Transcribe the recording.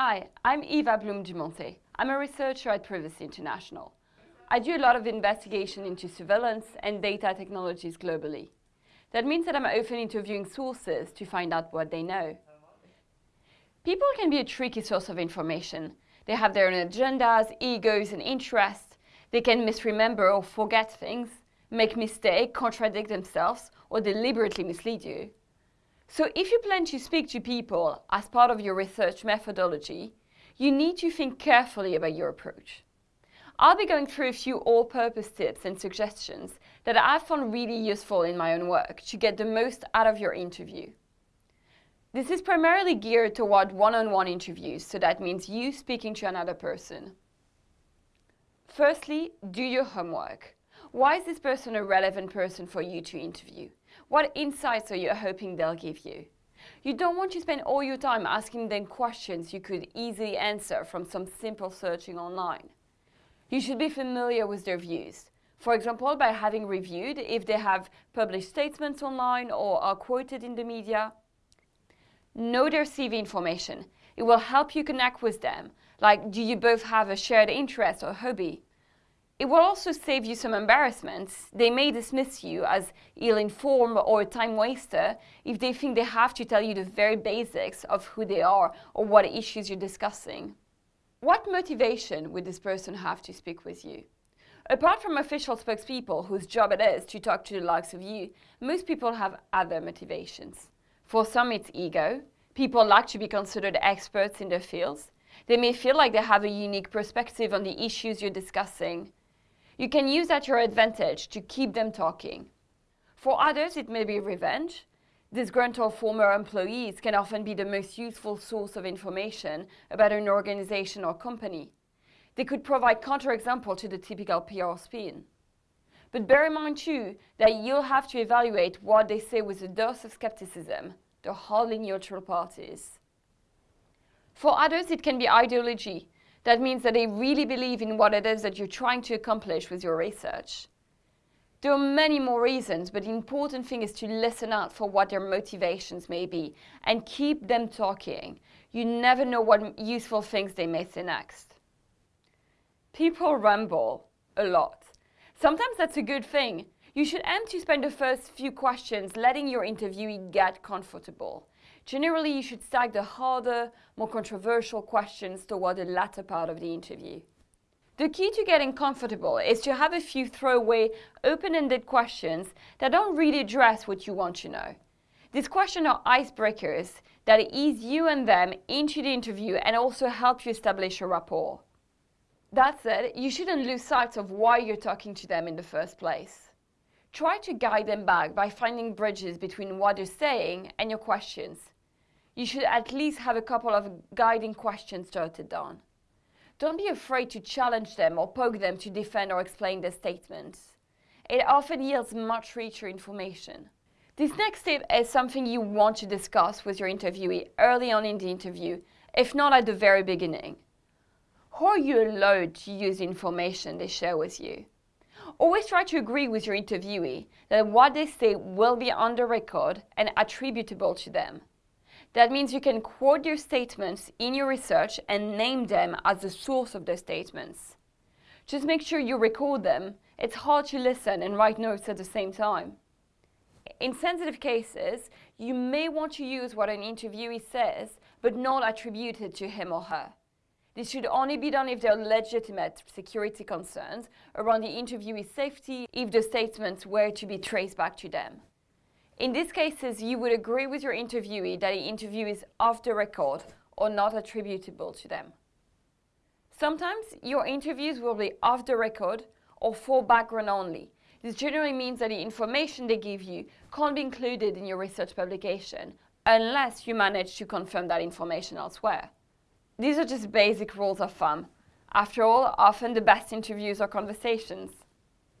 Hi, I'm Eva Blum-Dumontet. I'm a researcher at Privacy International. I do a lot of investigation into surveillance and data technologies globally. That means that I'm often interviewing sources to find out what they know. People can be a tricky source of information. They have their own agendas, egos and interests. They can misremember or forget things, make mistakes, contradict themselves, or deliberately mislead you. So if you plan to speak to people as part of your research methodology, you need to think carefully about your approach. I'll be going through a few all-purpose tips and suggestions that I've found really useful in my own work to get the most out of your interview. This is primarily geared toward one-on-one -on -one interviews, so that means you speaking to another person. Firstly, do your homework. Why is this person a relevant person for you to interview? What insights are you hoping they'll give you? You don't want to spend all your time asking them questions you could easily answer from some simple searching online. You should be familiar with their views. For example, by having reviewed if they have published statements online or are quoted in the media. Know their CV information. It will help you connect with them. Like, do you both have a shared interest or hobby? It will also save you some embarrassments. They may dismiss you as ill-informed or a time waster if they think they have to tell you the very basics of who they are or what issues you're discussing. What motivation would this person have to speak with you? Apart from official spokespeople whose job it is to talk to the likes of you, most people have other motivations. For some it's ego. People like to be considered experts in their fields. They may feel like they have a unique perspective on the issues you're discussing. You can use at your advantage to keep them talking. For others, it may be revenge. Disgruntled former employees can often be the most useful source of information about an organization or company. They could provide counterexample to the typical PR spin. But bear in mind too that you'll have to evaluate what they say with a dose of skepticism. They're hardly neutral parties. For others, it can be ideology, that means that they really believe in what it is that you're trying to accomplish with your research. There are many more reasons, but the important thing is to listen out for what their motivations may be and keep them talking. You never know what useful things they may say next. People ramble a lot. Sometimes that's a good thing. You should aim to spend the first few questions letting your interviewee get comfortable. Generally, you should stack the harder, more controversial questions toward the latter part of the interview. The key to getting comfortable is to have a few throwaway, open-ended questions that don't really address what you want to know. These questions are icebreakers that ease you and them into the interview and also help you establish a rapport. That said, you shouldn't lose sight of why you're talking to them in the first place. Try to guide them back by finding bridges between what they're saying and your questions you should at least have a couple of guiding questions jotted down. Don't be afraid to challenge them or poke them to defend or explain their statements. It often yields much richer information. This next tip is something you want to discuss with your interviewee early on in the interview, if not at the very beginning. How are you allowed to use the information they share with you? Always try to agree with your interviewee that what they say will be on the record and attributable to them. That means you can quote your statements in your research and name them as the source of those statements. Just make sure you record them. It's hard to listen and write notes at the same time. In sensitive cases, you may want to use what an interviewee says, but not attribute it to him or her. This should only be done if there are legitimate security concerns around the interviewee's safety if the statements were to be traced back to them. In these cases, you would agree with your interviewee that the interview is off the record or not attributable to them. Sometimes your interviews will be off the record or for background only. This generally means that the information they give you can't be included in your research publication unless you manage to confirm that information elsewhere. These are just basic rules of thumb. After all, often the best interviews are conversations.